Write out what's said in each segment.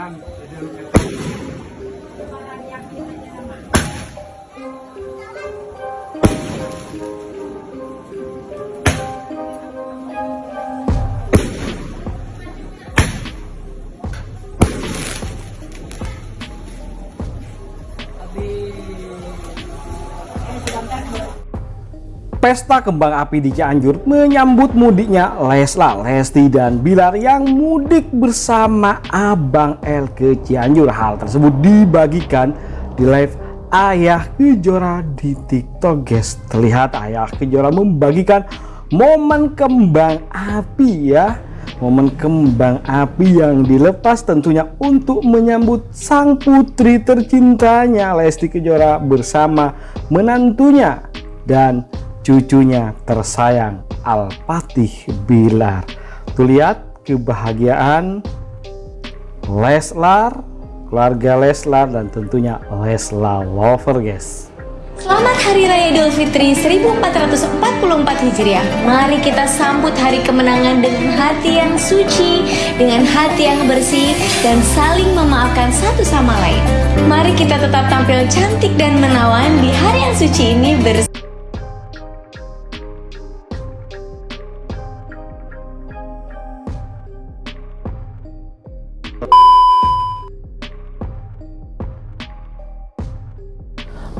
dan Pesta kembang api di Cianjur menyambut mudiknya Leslar, Lesti, dan Bilar yang mudik bersama Abang L ke Cianjur. Hal tersebut dibagikan di live Ayah Kejora di TikTok, guys. Terlihat Ayah Kejora membagikan momen kembang api ya. Momen kembang api yang dilepas tentunya untuk menyambut sang putri tercintanya Lesti Kejora bersama menantunya dan cucunya tersayang Al-Fatih Bilar. Tuh lihat kebahagiaan Leslar, keluarga Leslar dan tentunya Leslar lover guys. Selamat Hari Raya Idul Fitri 1444 Hijriah. Mari kita sambut hari kemenangan dengan hati yang suci, dengan hati yang bersih, dan saling memaafkan satu sama lain. Mari kita tetap tampil cantik dan menawan di hari yang suci ini bersama.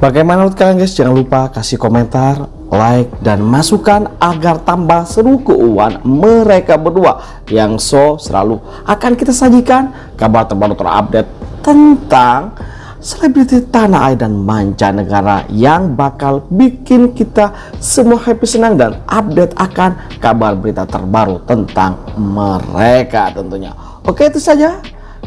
Bagaimana menurut kalian guys? Jangan lupa kasih komentar, like, dan masukan agar tambah seru keuangan mereka berdua yang so selalu akan kita sajikan kabar terbaru terupdate tentang selebriti tanah air dan mancanegara yang bakal bikin kita semua happy senang dan update akan kabar berita terbaru tentang mereka tentunya. Oke itu saja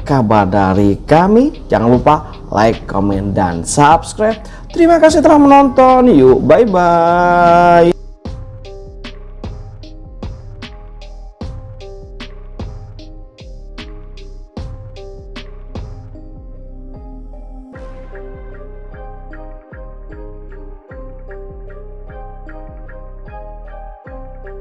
kabar dari kami. Jangan lupa like, comment, dan subscribe. Terima kasih telah menonton. Yuk, bye-bye.